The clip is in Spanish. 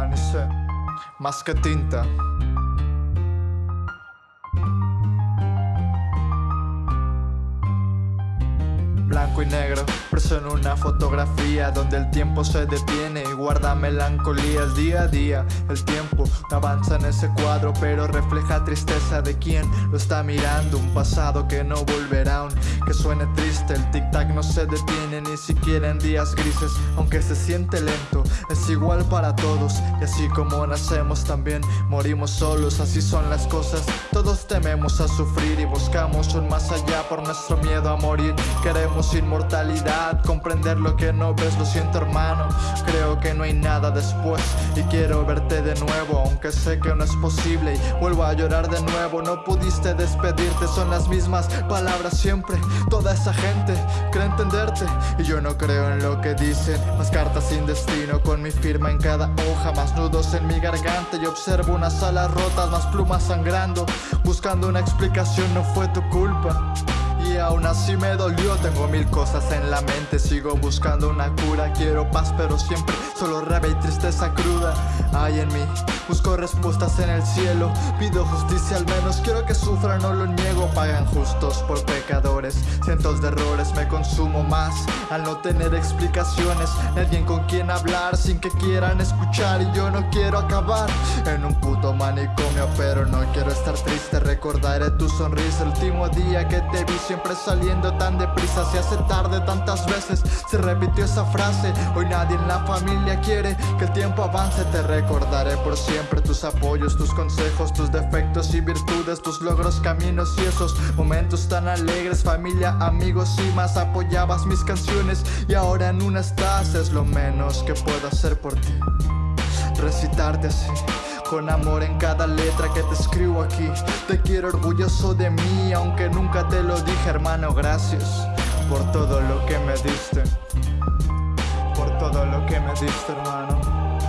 amanecer, más que tinta. Blanco y negro Preso en una fotografía donde el tiempo se detiene y guarda melancolía el día a día. El tiempo avanza en ese cuadro pero refleja tristeza de quien lo está mirando. Un pasado que no volverá aunque suene triste. El tic tac no se detiene ni siquiera en días grises Aunque se siente lento. Es igual para todos Y así como nacemos también morimos solos. Así son las cosas. Todos tememos a sufrir y buscamos un más allá por nuestro miedo a morir. Queremos inmortalidad. Comprender lo que no ves, lo siento hermano. Creo que no hay nada después Y quiero verte de nuevo Aunque sé que no es posible. Y vuelvo a llorar de nuevo No pudiste despedirte, son las mismas palabras siempre Toda esa gente cree entenderte. Y yo no creo en lo que dicen Más cartas sin destino Con mi firma en cada hoja Más nudos en mi garganta. Y observo unas alas rotas Más plumas sangrando Buscando una explicación, no fue tu culpa y aún así me dolió Tengo mil cosas en la mente Sigo buscando una cura Quiero paz pero siempre solo rabia y tristeza cruda. Hay en mí Busco respuestas en el cielo Pido justicia al menos Quiero que sufran, no lo niego Pagan justos por pecadores Cientos de errores me consumo más Al no tener explicaciones Alguien con quien hablar Sin que quieran escuchar Y yo no quiero acabar En un puto manicomio Pero no quiero estar triste Recordaré tu sonrisa El último día que te vi siempre saliendo tan deprisa Se hace tarde tantas veces Se repitió esa frase Hoy nadie en la familia quiere que el tiempo avance Te recordaré por siempre tus apoyos, tus consejos Tus defectos y virtudes, tus logros, caminos y esos momentos tan alegres Familia, amigos y más apoyabas mis canciones Y ahora en una estás, es lo menos que puedo hacer por ti Recitarte así con amor en cada letra que te escribo aquí. Te quiero orgulloso de mí Aunque nunca te lo dije hermano. Gracias por todo lo que me diste. Por todo lo que me diste hermano